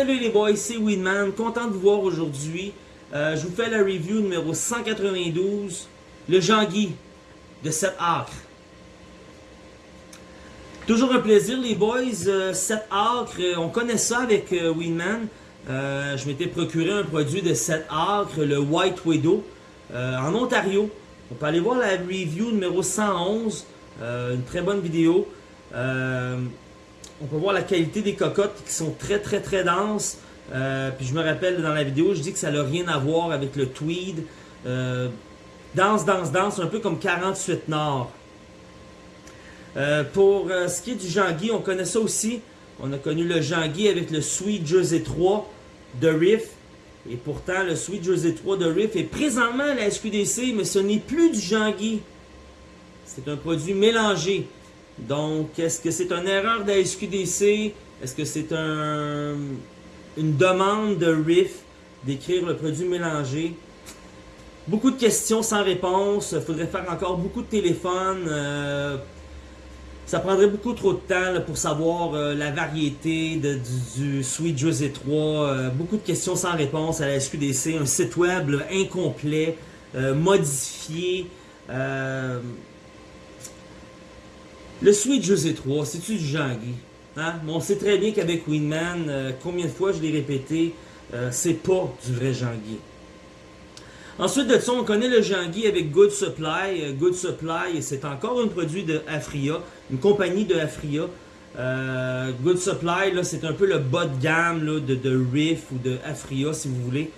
Salut les boys, c'est Winman, content de vous voir aujourd'hui. Euh, je vous fais la review numéro 192, le Jean-Guy de 7 acres. Toujours un plaisir les boys, 7 euh, acres, euh, on connaît ça avec Winman. je m'étais procuré un produit de 7 acres, le White Widow, en Ontario. On peut aller voir la review numéro 111, une très bonne vidéo on peut voir la qualité des cocottes qui sont très très très denses. Euh, puis je me rappelle dans la vidéo, je dis que ça n'a rien à voir avec le tweed. Euh, dense, dense, dense, un peu comme 48 Nord. Euh, pour ce qui est du Jean-Guy, on connaît ça aussi. On a connu le Jean-Guy avec le Sweet Jersey 3 de Riff. Et pourtant, le Sweet Jersey 3 de Riff est présentement à la SQDC, mais ce n'est plus du Jean-Guy. C'est un produit mélangé. Donc, est-ce que c'est une erreur de la SQDC? Est-ce que c'est un, une demande de RIF d'écrire le produit mélangé? Beaucoup de questions sans réponse. Il faudrait faire encore beaucoup de téléphones. Euh, ça prendrait beaucoup trop de temps pour savoir euh, la variété de, du, Sweet Jersey 3. Euh, beaucoup de questions sans réponse à la SQDC. Un site web incomplet, modifié. Le Sweet José 3, c'est-tu du Jean-Guy? Hein? on sait très bien qu'avec Winman, euh, combien de fois je l'ai répété, euh, c'est pas du vrai Jean-Guy. Ensuite de ça, on connaît le Jean-Guy avec Good Supply. Euh, Good Supply, c'est encore un produit de Afria, une compagnie de Afria. Good Supply, c'est un peu le bas de gamme de, de, Riff ou de Afria, si vous voulez.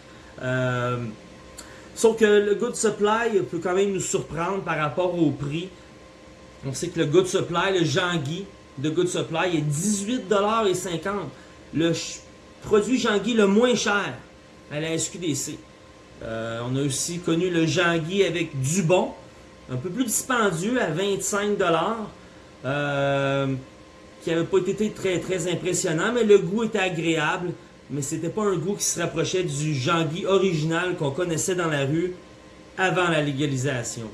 sauf que le Good Supply peut quand même nous surprendre par rapport au prix. On sait que le Good Supply, le Jean-Guy de Good Supply est 18,50$. Le produit Jean-Guy le moins cher à la SQDC. Euh, on a aussi connu le Jean-Guy avec Dubon, un peu plus dispendieux à 25$. Euh, qui n'avait pas été très très impressionnant, mais le goût était agréable. Mais c'était pas un goût qui se rapprochait du Jean-Guy original qu'on connaissait dans la rue avant la légalisation.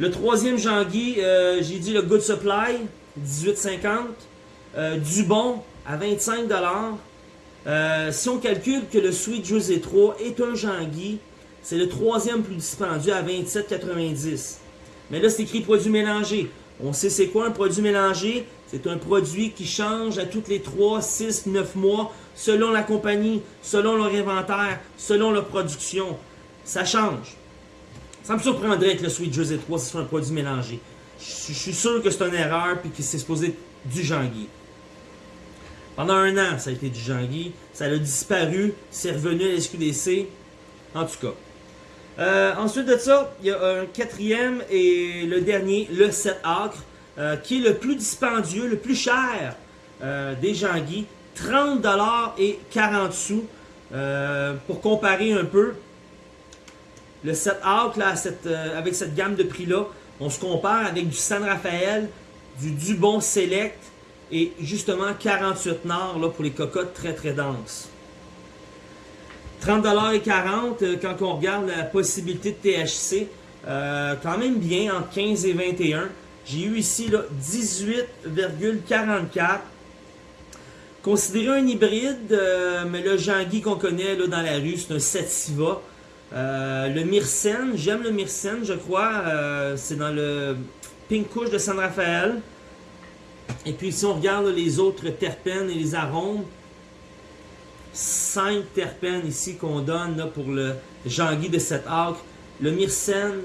Le troisième Jean-Guy, euh, j'ai dit le Good Supply, 18,50. Euh, Dubon, à 25 euh, Si on calcule que le Sweet José 3 est un Jean-Guy, c'est le troisième plus dispendieux à 27,90. Mais là, c'est écrit produit mélangé. On sait c'est quoi un produit mélangé? C'est un produit qui change à toutes les 3, 6, 9 mois, selon la compagnie, selon leur inventaire, selon leur production. Ça change. Ça me surprendrait que le Sweet Jersey 3 ce soit un produit mélangé. Je, suis sûr que c'est une erreur et que c'est supposé du Jean-Guy. Pendant un an, ça a été du Jean-Guy. Ça a disparu. C'est revenu à l'SQDC. En tout cas. Euh, ensuite de ça, il y a un quatrième et le dernier, le 7 acres, euh, qui est le plus dispendieux, le plus cher euh, des Jean-Guy. 30$ et 40 sous. pour comparer un peu, le 7 Out, là, euh, avec cette gamme de prix-là, on se compare avec du San Rafael, du Dubon Select et justement 48 Nord là, pour les cocottes très très denses. 30$ et 40$ euh, quand on regarde la possibilité de THC, euh, quand même bien entre 15 et 21. J'ai eu ici 18,44. Considéré un hybride, mais le Jean-Guy qu'on connaît là, dans la rue, c'est un Sativa. Euh, le Myrcène, j'aime le Myrcène, je crois. Euh, c'est dans le Pink Couche de San Rafael. Et puis si on regarde les autres terpènes et les arômes, 5 terpènes ici qu'on donne pour le Jean-Guy de cet arc. Le Myrcène,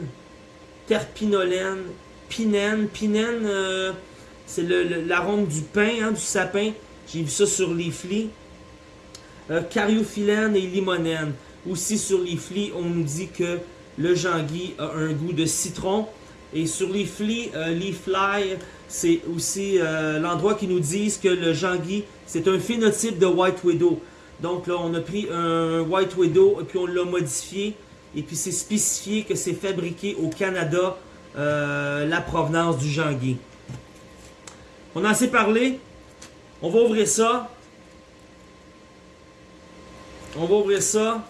terpinolène, pinène. Pinène, euh, c'est l'arôme du pain, hein, du sapin. J'ai vu ça sur les flics. cariophyllène et limonène. Aussi sur les flics, on nous dit que le Jean-Guy a un goût de citron. Et sur les flics, euh, les fly, c'est aussi euh, l'endroit qui nous disent que le Jean-Guy, c'est un phénotype de White Widow. Donc là, on a pris un White Widow et puis on l'a modifié. Et puis c'est spécifié que c'est fabriqué au Canada, euh, la provenance du Jean-Guy. On a assez parlé. On va ouvrir ça. On va ouvrir ça.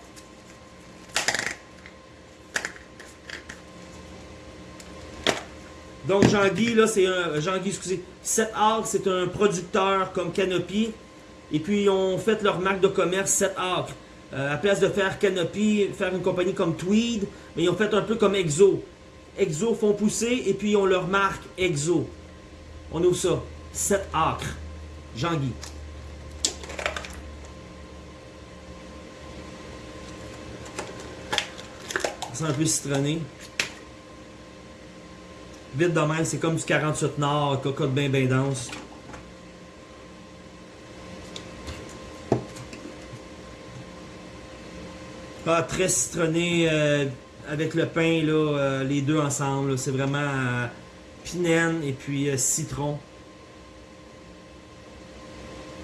Donc Jean-Guy, là, c'est un. Jean-Guy, excusez. 7 c'est un producteur comme Canopy. Et puis, ils ont fait leur marque de commerce 7 acres. Euh, à place de faire Canopy, faire une compagnie comme Tweed, mais ils ont fait un peu comme Exo. Exo font pousser et puis ils ont leur marque Exo. On ouvre ça. 7 acres. Jean-Guy. C'est un peu citronné. Vite de c'est comme du 48 Nord, cocotte bien bien dense. Ah, très citronné euh, avec le pain, là, euh, les deux ensemble. C'est vraiment euh, pinène et puis citron.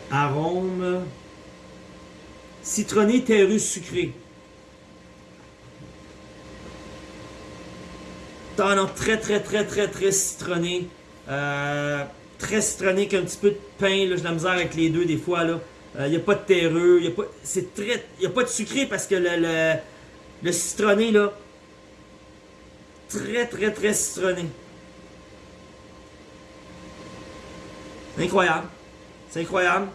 Arôme. Citronné, terreux, sucré. Ah non, très très très très très citronné. très citronné qu'un petit peu de pain. J'ai la misère avec les deux des fois. là. Il euh, n'y a pas de terreux, il n'y a, pas, a pas de sucré parce que le, le, citronné, là, très très très citronné. Incroyable. C'est incroyable.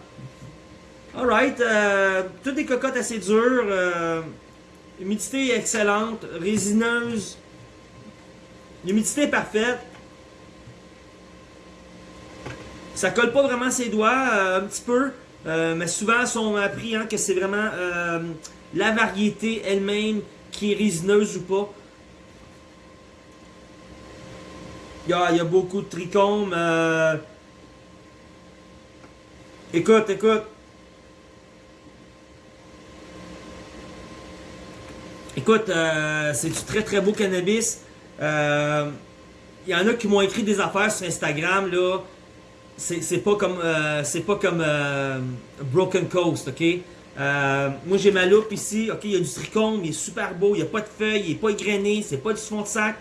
Alright, euh, toutes des cocottes assez dures. Euh, humidité excellente, résineuse. L'humidité est parfaite. Ça colle pas vraiment ses doigts, un petit peu. Euh, mais souvent, on appris hein, que c'est vraiment euh, la variété elle-même qui est résineuse ou pas. Il y a, beaucoup de trichomes. Euh. Écoute, écoute. Écoute, c'est du très très beau cannabis. Il y en a qui m'ont écrit des affaires sur Instagram, là c'est pas comme euh, c'est pas comme euh, Broken Coast, ok? Euh, moi j'ai ma loupe ici, ok, il y a du trichome, il est super beau, il n'y a pas de feuilles, il n'est pas égrené, c'est pas du fond de sac.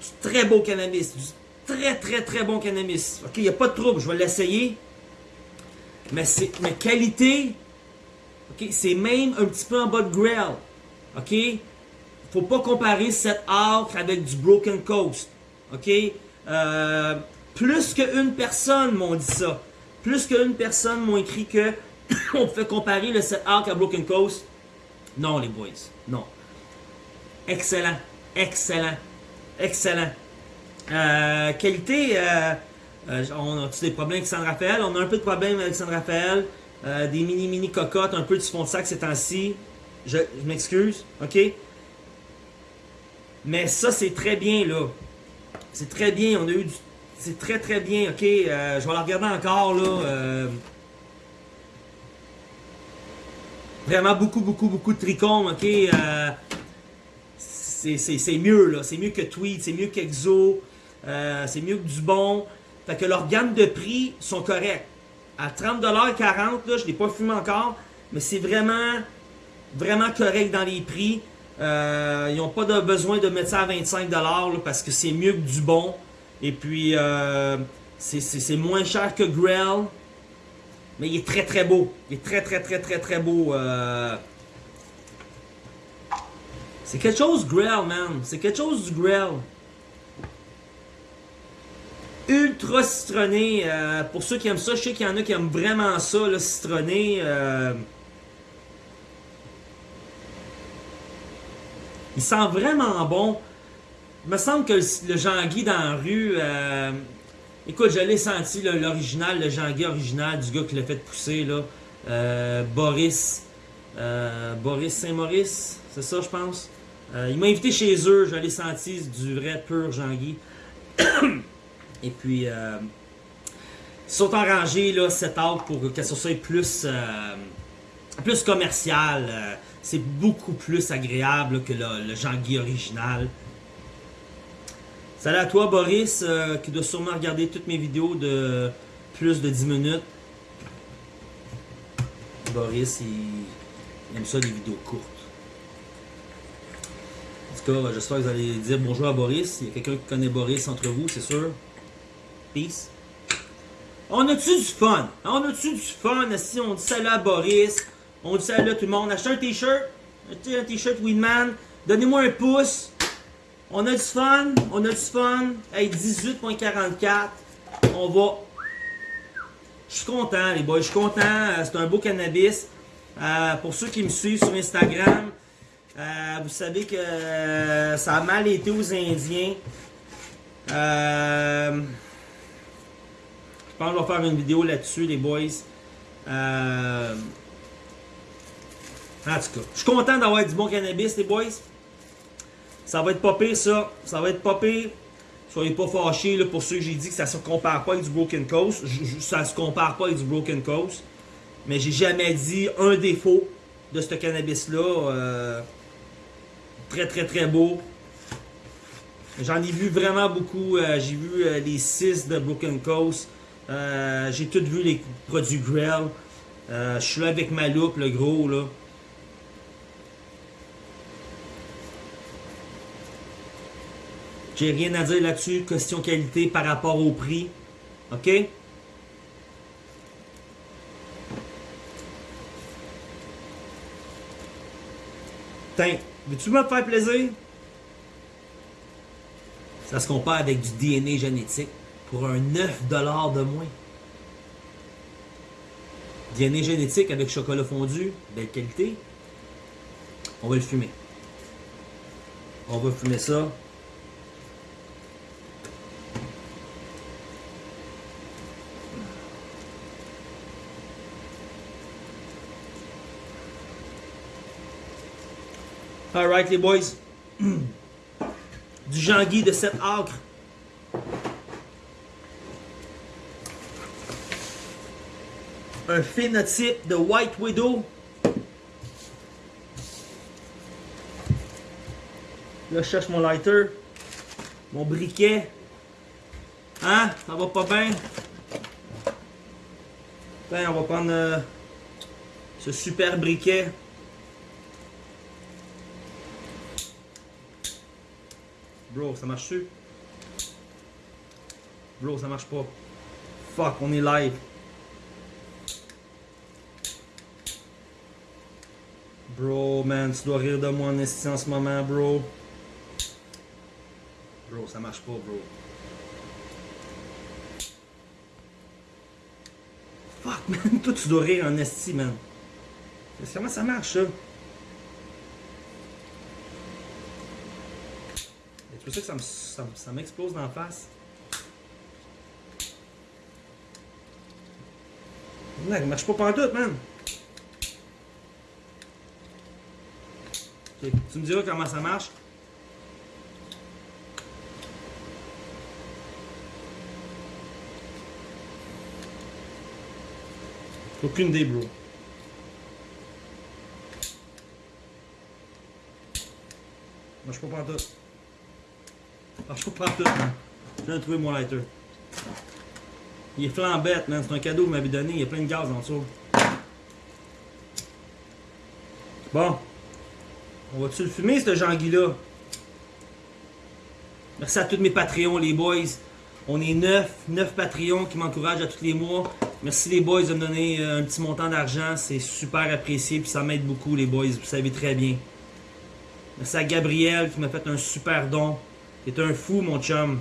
Du très beau cannabis, du très très très bon cannabis. Ok, il n'y a pas de trouble, je vais l'essayer. Mais c'est mais qualité, ok, c'est même un petit peu en bas de grill. Ok? Faut pas comparer cette arc avec du Broken Coast. Ok? Euh, plus qu'une personne m'ont dit ça. Plus qu'une personne m'ont écrit que on peut comparer le 7 Arc à Broken Coast. Non, les boys. Non. Excellent. Excellent. Excellent. Euh, qualité, euh, euh, on a des problèmes avec San Rafael? On a un peu de problèmes avec San Rafael. des mini-mini cocottes, un peu du fond de sac ces temps-ci. Je m'excuse, ok? Mais ça, c'est très bien, là. C'est très bien. On a eu du c'est très très bien, ok. Euh, je vais la regarder encore là. Euh. vraiment beaucoup, beaucoup, beaucoup de trichomes, ok. Euh. c'est mieux là. C'est mieux que Tweet, c'est mieux qu'Exo. c'est mieux que du bon. Fait que leurs gammes de prix sont corrects. À 30$, 40$, là, je ne l'ai pas fumé encore. Mais c'est vraiment, vraiment correct dans les prix. Ils n'ont pas de besoin de mettre ça à 25$ là, parce que c'est mieux que du bon. Et puis, euh, c'est moins cher que Grell. Mais il est très très beau. Il est très très très très très beau. Euh. C'est quelque chose Grell, man. C'est quelque chose du Grell. Ultra citronné. Euh, pour ceux qui aiment ça, je sais qu'il y en a qui aiment vraiment ça, le citronné. Il sent vraiment bon. Il me semble que le, Jean-Guy dans la rue... Euh, écoute, je l'ai senti, l'original, le Jean-Guy original du gars qui l'a fait pousser, là. Euh, Boris. Euh, Boris Saint-Maurice, c'est ça, je pense. il m'a invité chez eux, je l'ai senti, du vrai pur Jean-Guy. Et puis, ils sont enrangés, là, cet arbre pour que ça soit plus, plus commercial. C'est beaucoup plus agréable que le Jean-Guy original. Salut à toi, Boris, euh, qui doit sûrement regarder toutes mes vidéos de plus de 10 minutes. Boris, il, aime ça, les vidéos courtes. En tout cas, j'espère que vous allez dire bonjour à Boris. Il y a quelqu'un qui connaît Boris entre vous, c'est sûr. Peace. On a-tu du fun? On a-tu du fun? Si on dit salut à Boris, on dit salut à tout le monde. Achetez un t-shirt, un t-shirt Winman. Donnez-moi un pouce. On a du fun, on a du fun. Hey, 18.44. On va Je suis content, les boys. Je suis content. Euh, c'est un beau cannabis. Euh, pour ceux qui me suivent sur Instagram, euh, vous savez que ça a mal été aux Indiens. je pense je vais faire une vidéo là-dessus, les boys. En tout cas, je suis content d'avoir du bon cannabis, les boys. Ça va être pas pire, ça. Ça va être pas pire. Soyez pas fâchés là, pour ceux que j'ai dit que ça se compare pas avec du Broken Coast. ça se compare pas avec du Broken Coast. Mais j'ai jamais dit un défaut de ce cannabis-là. Euh, très très très beau. J'en ai vu vraiment beaucoup. Euh, j'ai vu euh, les 6 de Broken Coast. j'ai tout vu les produits Grell. je suis là avec ma loupe, le gros là. J'ai rien à dire là-dessus. Question qualité par rapport au prix. OK? Tiens, veux-tu me faire plaisir? Ça se compare avec du DNA génétique pour un 9$ de moins. DNA génétique avec chocolat fondu, belle qualité. On va le fumer. On va fumer ça. Alright les boys. Du Jean-Guy de 7 acres. Un phénotype de White Widow. Là, je cherche mon lighter. Mon briquet. Hein? Ça va pas bien? on va prendre euh, ce super briquet. Bro, ça marche-tu? Bro, ça marche pas. Fuck, on est live. Bro, man, tu dois rire de moi en esti en ce moment, bro. Bro, ça marche pas, bro. Fuck, man, toi tu dois rire en esti, man. Comment ça marche, ça? C'est pour ça que ça m'explose dans la face. Non, il marche pas pantoute, man. Tu me diras comment ça marche. Aucune idée, bro. Marche pas pantoute. Je pas tout, man. Je viens de trouver mon lighter. Il est flambette, man. C'est un cadeau que vous m'avez donné. Il y a plein de gaz en dessous. Bon. On va-tu le fumer, ce Jean-Guy-là? Merci à tous mes Patreons, les boys. On est neuf, neuf Patreons qui m'encouragent à tous les mois. Merci les boys de me donner euh, un petit montant d'argent. C'est super apprécié puis ça m'aide beaucoup les boys. Vous savez très bien. Merci à Gabriel qui m'a fait un super don. T'es un fou, mon chum.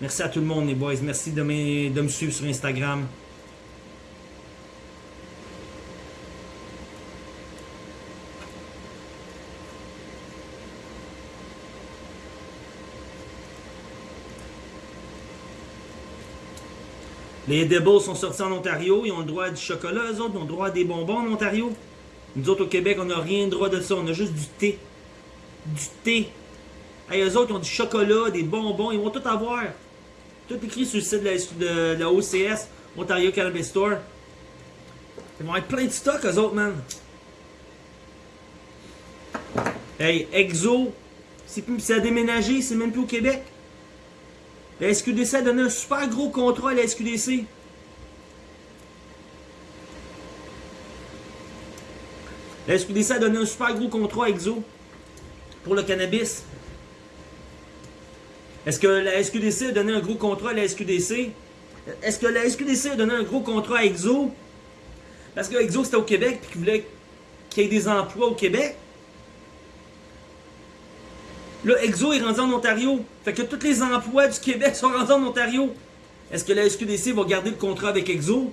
Merci à tout le monde, les boys. Merci de me, de me suivre sur Instagram. Les Edibles sont sortis en Ontario, ils ont le droit à du chocolat, eux autres, ils ont le droit à des bonbons en Ontario. Nous autres au Québec, on n'a rien le droit de ça, on a juste du thé. Du thé. Hey, eux autres, ont du chocolat, des bonbons, ils vont tout avoir. Tout écrit sur le site de la, OCS, Ontario Cannabis Store. Ils vont être plein de stock, eux autres, man. Hey, Exo, c'est a déménagé, c'est même plus au Québec. La SQDC a donné un super gros contrat à la SQDC. La SQDC a donné un super gros contrat à Exo pour le cannabis. Est-ce que la SQDC a donné un gros contrat à la SQDC? Est-ce que la SQDC a donné un gros contrat à EXO? Parce que EXO c'était au Québec et qu'il voulait qu'il y ait des emplois au Québec. Là, EXO est rendu en Ontario. Fait que tous les emplois du Québec sont rendus en Ontario. Est-ce que la SQDC va garder le contrat avec EXO?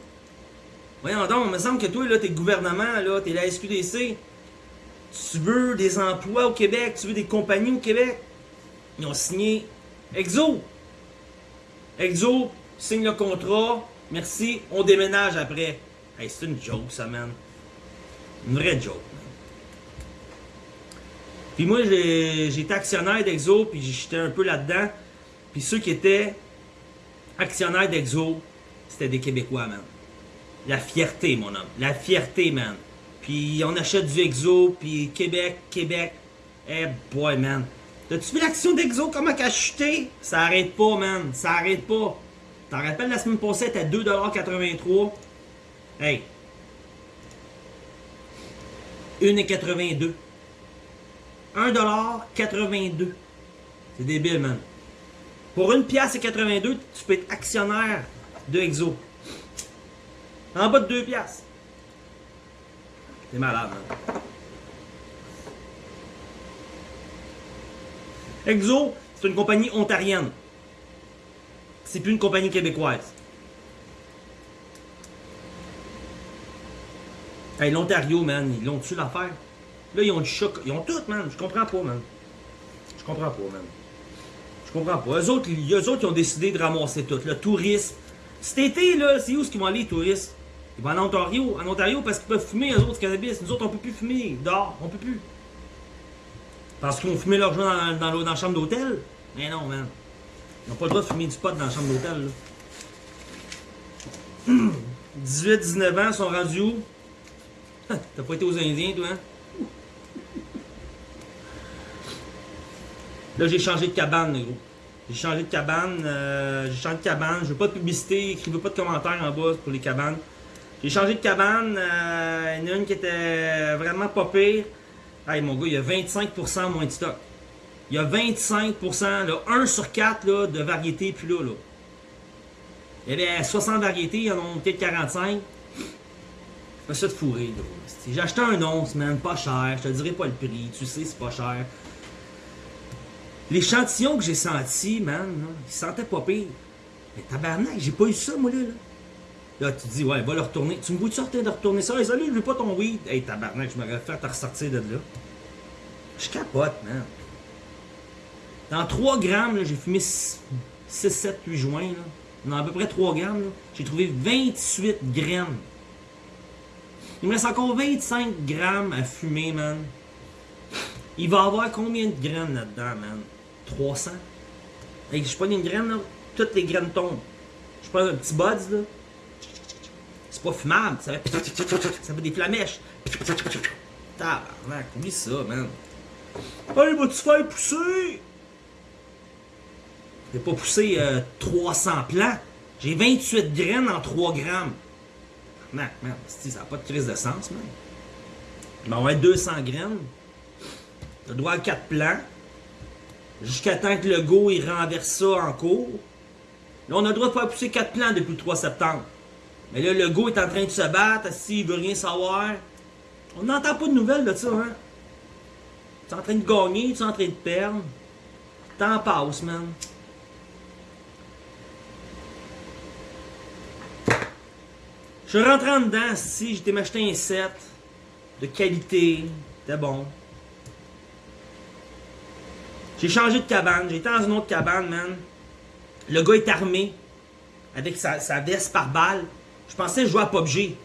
Voyons donc, il me semble que toi, là, t'es le gouvernement, là, t'es la SQDC. Tu veux des emplois au Québec, tu veux des compagnies au Québec? Ils ont signé Exo. Exo signe le contrat, merci, on déménage après. Hey, c'est une joke, ça, man. Une vraie joke. Puis moi, j'étais actionnaire d'Exo, puis j'étais un peu là-dedans. Puis ceux qui étaient actionnaires d'Exo, c'était des Québécois, man. La fierté, mon homme. La fierté, man. Puis on achète du Exo, puis Québec, Québec. Eh boy, man. T'as-tu vu l'action d'Exo, comment qu'elle a chuté? Ça arrête pas, man. Ça arrête pas. T'en rappelles, la semaine passée, elle était à 2,83$. Hey. 1,82$. 1,82$. C'est débile, man. Pour une pièce et 82, tu peux être actionnaire de Exo. En bas de 2 pièces. T'es malade, man. Exo, c'est une compagnie ontarienne. C'est plus une compagnie québécoise. Hey, l'Ontario, man, ils l'ont-tu l'affaire? Là, ils ont du choc. Ils ont tout, man. Je comprends pas, man. Je comprends pas, man. Je comprends pas. Eux autres, eux autres, ils ont décidé de ramasser tout. Le tourisme. Cet été, là, c'est où ce qu'ils vont aller, les touristes? Ils vont en Ontario, en Ontario parce qu'ils peuvent fumer, eux autres, du cannabis. Nous autres, on peut plus fumer. Dehors, on peut plus. Parce qu'ils vont fumer leur joint dans, dans, la chambre d'hôtel? Mais non, man. Ils n'ont pas le droit de fumer du pot dans la chambre d'hôtel, 18-19 ans, sont rendus où? T'as pas été aux Indiens, toi, hein? Là, j'ai changé de cabane, gros. J'ai changé de cabane. Euh, j'ai changé de cabane. Je veux pas de publicité. Écrivez pas de commentaires en bas pour les cabanes. J'ai changé de cabane. Euh, il y en a une qui était vraiment pas pire. Hey, mon gars, il y a 25% moins de stock. Il y a 25%, là, 1 sur 4 là, de variétés plus là, là. Il y avait 60 variétés, il y en a peut-être 45. Pas ça de fourrer, J'ai acheté un once, man, pas cher. Je te dirai pas le prix. Tu sais, c'est pas cher. L'échantillon que j'ai senti, man, là, il sentait pas pire. Mais tabarnak, j'ai pas eu ça, moi, là. Là, tu dis, ouais, va le retourner. Tu me vois-tu sortir de retourner ça? Hey, salut, je veux pas ton weed. Hey, tabarnak, je m'aurais fait te ressortir de là. Je capote, man. Dans 3 grammes, j'ai fumé 6, 7, 8 joints. Là. Dans à peu près 3 grammes, j'ai trouvé 28 grammes. Il me reste encore 25 grammes à fumer, man. Il va avoir combien de graines là-dedans, man? 300? Hey, je prends une graine, là, toutes les graines tombent. Je prends un petit buds, là. C'est pas fumable, ça fait, ça fait des flamèches. Tabarnak, oublie ça, man. Hey, vas-tu faire pousser? J'ai pas poussé euh, 300 plants. J'ai 28 graines en 3 grammes. Man, man, ça n'a pas de crise de sens, man. Ben, on va être 200 graines. T'as droit à 4 plants. Jusqu'à temps que le go il renverse ça en cours. Là, on a le droit de faire pousser 4 plants depuis le 3 septembre. Mais là, le go est en train de se battre, s'il veut rien savoir. On n'entend pas de nouvelles de ça, hein. Tu es en train de gagner, tu es en train de perdre. T'en passes, man. Je rentre en dedans, si j'étais m'acheter un set de qualité, c'était bon. J'ai changé de cabane, j'ai été dans une autre cabane, man. Le gars est armé, avec sa, sa veste par balle. Je pensais jouer à PUBG.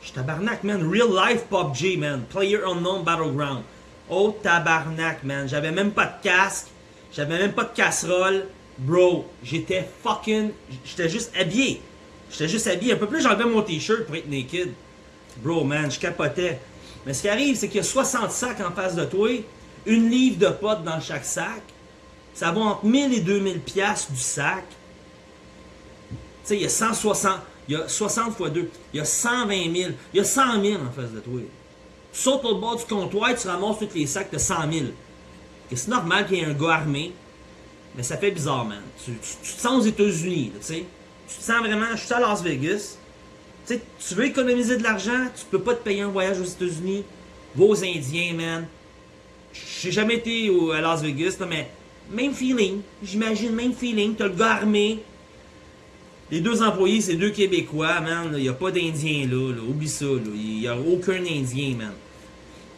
Je suis tabarnak, man. Real life PUBG, man. Player Unknown Battleground. Oh, tabarnak, man. J'avais même pas de casque. J'avais même pas de casserole. Bro, j'étais fucking... J'étais juste habillé. J'étais juste habillé. Un peu plus, j'enlevais mon t-shirt pour être naked. Bro, man, je capotais. Mais ce qui arrive, c'est qu'il y a 60 sacs en face de toi. Une livre de potes dans chaque sac. Ça va entre 1000 et 2000 pièces du sac. Tu sais, il y a 160... Il y a 60 fois 2. Il y a 120 000. Il y a 100 000 en face de toi. Tu sautes au bord du comptoir, tu ramasses tous les sacs de 100 000. C'est normal qu'il y ait un gars armé. Mais ça fait bizarre, man. Tu, te sens aux États-Unis, tu sais. Tu te sens vraiment, je suis à Las Vegas. Tu veux économiser de l'argent, tu peux pas te payer un voyage aux États-Unis. Va aux Indiens, man. J'ai jamais été à Las Vegas, mais même feeling. J'imagine, même feeling. T'as le gars armé Les deux employés, c'est deux Québécois, man. Il n'y a pas d'Indiens là, là, Oublie ça, là. Il n'y a aucun Indien, man.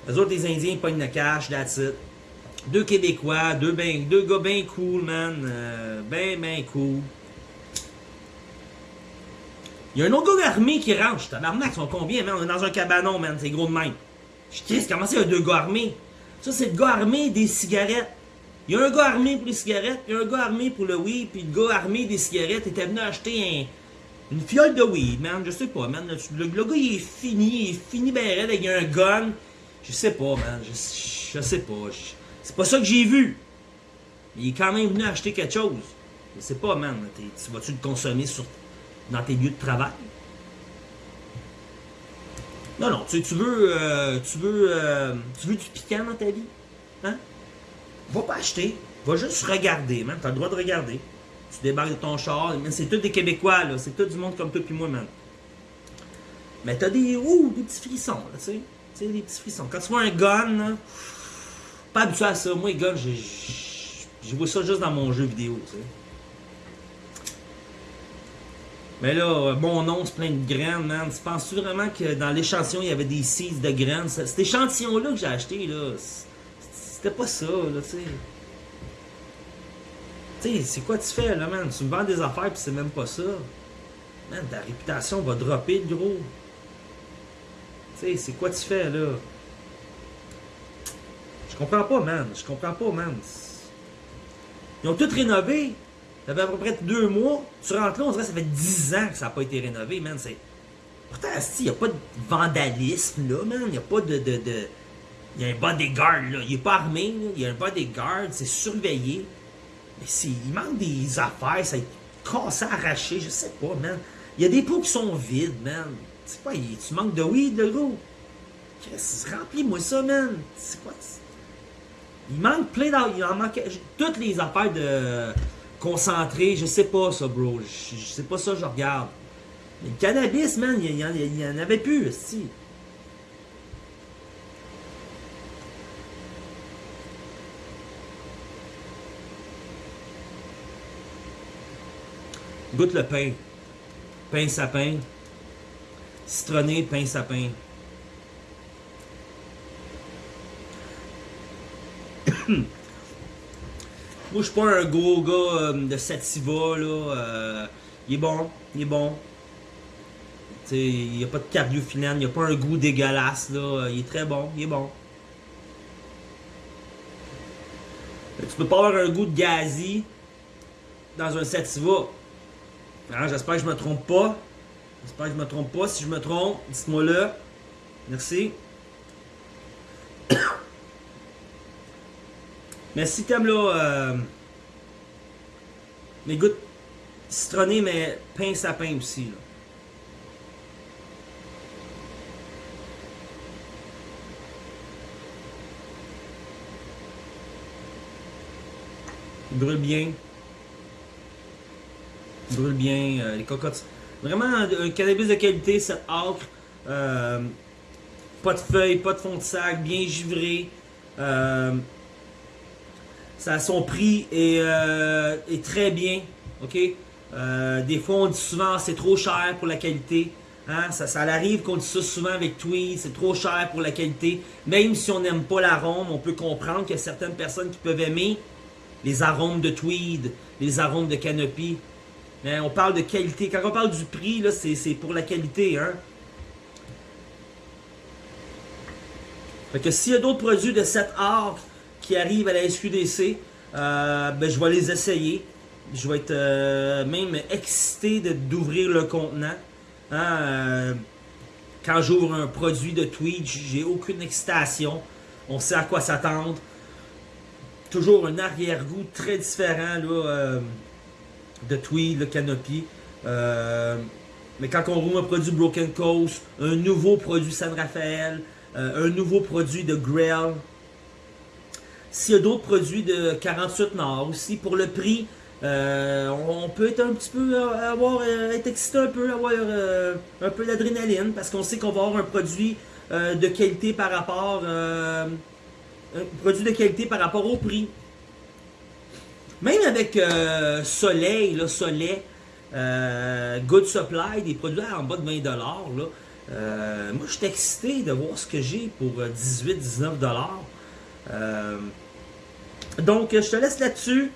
Les autres, les Indiens, ils pognent le cash, that's it. Deux Québécois, deux, ben, deux gars bien cool, man. Euh, ben, ben cool. Il y a un autre gars armé qui rentre. Tabarnak, ils sont combien, man? On est dans un cabanon, man. C'est gros de même. Je dis, comment c'est, il y a deux gars armés? Ça, c'est le gars armé des cigarettes. Il y a un gars armé pour les cigarettes, il y a un gars armé pour le weed, puis le gars armé des cigarettes était venu acheter une fiole de weed, man. Je sais pas, man. Le, gars, il est fini, il est fini ben raide avec un gun. Je sais pas, man. Je, je sais pas. C'est pas ça que j'ai vu. Il est quand même venu acheter quelque chose. Je sais pas, man. Tu vas-tu le consommer sur, dans tes lieux de travail? Non, non, tu, tu veux, euh, tu veux, euh, tu veux du piquant dans ta vie? Hein? Va pas acheter, va juste regarder, man. T'as le droit de regarder. Tu débarques de ton char, c'est tous des Québécois, là. C'est tout du monde comme toi puis moi, man. Mais t'as des, ouh, des petits frissons, là, tu sais. Tu sais, des petits frissons. Quand tu vois un gun, là, pas habitué à ça. Moi, les guns, j'ai vois ça juste dans mon jeu vidéo, tu sais. Mais là, mon nom, c'est plein de graines, man. Tu penses-tu vraiment que dans l'échantillon, il y avait des seeds de graines? Cet échantillon-là que j'ai acheté, là, c'était pas ça, là, tu sais. Tu sais, c'est quoi tu fais, là, man? Tu me vends des affaires, puis c'est même pas ça. Man, ta réputation va dropper, gros. Tu sais, c'est quoi tu fais, là? Je comprends pas, man. Je comprends pas, man. Ils ont tout rénové. Ça fait à peu près deux mois. Tu rentres là, on dirait que ça fait dix ans que ça n'a pas été rénové, man. Pourtant, il n'y a pas de vandalisme, là, man. Il n'y a pas de... Il y a un bodyguard, là. Il n'est pas armé, là. Il y a un bodyguard, c'est surveillé. Mais il manque des affaires, ça cassé, arraché, je sais pas, man. Il y a des pots qui sont vides, man. C'est pas, tu manques de weed, de gros. Remplis-moi ça, man. C'est quoi? Il manque plein d'affaires. Il en manque toutes les affaires de concentré. Je sais pas ça, bro. Je, sais pas ça, je regarde. Mais le cannabis, man, il y, en, avait plus, si. Goûte le pain. Pain sapin. Citronné, pain sapin. Moi, je suis pas un gros gars euh, de Sativa, là. Euh, il est bon, il est bon. Il n'y a pas de cardiophinane, il n'y a pas un goût dégueulasse, là. Il est très bon, il est bon. Tu peux pas avoir un goût de gazi dans un Sativa. Hein, j'espère que je me trompe pas. J'espère que je me trompe pas. Si je me trompe, dites-moi là. Merci. Mais si t'aimes là, euh, mais goûte citronné, mais pain sapin aussi. Là. Il brûle bien. Brûle bien. Euh, les cocottes. Vraiment un cannabis de qualité, cette acre. Euh, pas de feuilles, pas de fond de sac, bien givré. Euh, ça, son prix est, euh, est très bien. OK? Euh, des fois, on dit souvent c'est trop cher pour la qualité. Hein? Ça, ça arrive qu'on dit ça souvent avec Tweed, c'est trop cher pour la qualité. Même si on n'aime pas l'arôme, on peut comprendre qu'il y a certaines personnes qui peuvent aimer les arômes de Tweed, les arômes de Canopy. Mais on parle de qualité. Quand on parle du prix, c'est pour la qualité. Hein? Fait que s'il y a d'autres produits de cette art qui arrivent à la SQDC, euh, ben, je vais les essayer. Je vais être euh, même excité d'ouvrir le contenant. Hein, euh, quand j'ouvre un produit de Tweed, j'ai aucune excitation. On sait à quoi s'attendre. Toujours un arrière-goût très différent là, de Tweed, le Canopy. mais quand on roule un produit Broken Coast, un nouveau produit San Rafael, un nouveau produit de Grail, s'il y a d'autres produits de 48 Nord aussi, pour le prix, euh, on peut être un petit peu, euh, avoir, euh, être excité un peu, avoir un peu d'adrénaline, parce qu'on sait qu'on va avoir un produit de qualité par rapport, un produit de qualité par rapport au prix. Même avec Soleil, là, Soleil, Euh, Good Supply, des produits en bas de 20$. Là. Euh, moi, je suis excité de voir ce que j'ai pour 18-19$. Euh, donc, je te laisse là-dessus.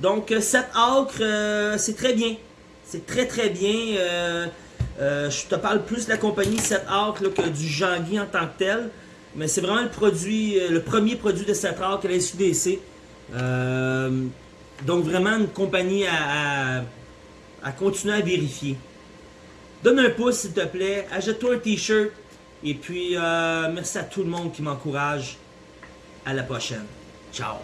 Donc, cette acre, c'est très bien. C'est très très bien. je te parle plus de la compagnie 7 acre que du Jean-Guy en tant que tel. Mais c'est vraiment le produit, le premier produit de 7 acre à la SUDC. Donc, vraiment une compagnie à à continuer à vérifier. Donne un pouce s'il te plaît, achète-toi un t-shirt et puis euh, merci à tout le monde qui m'encourage. À la prochaine. Ciao.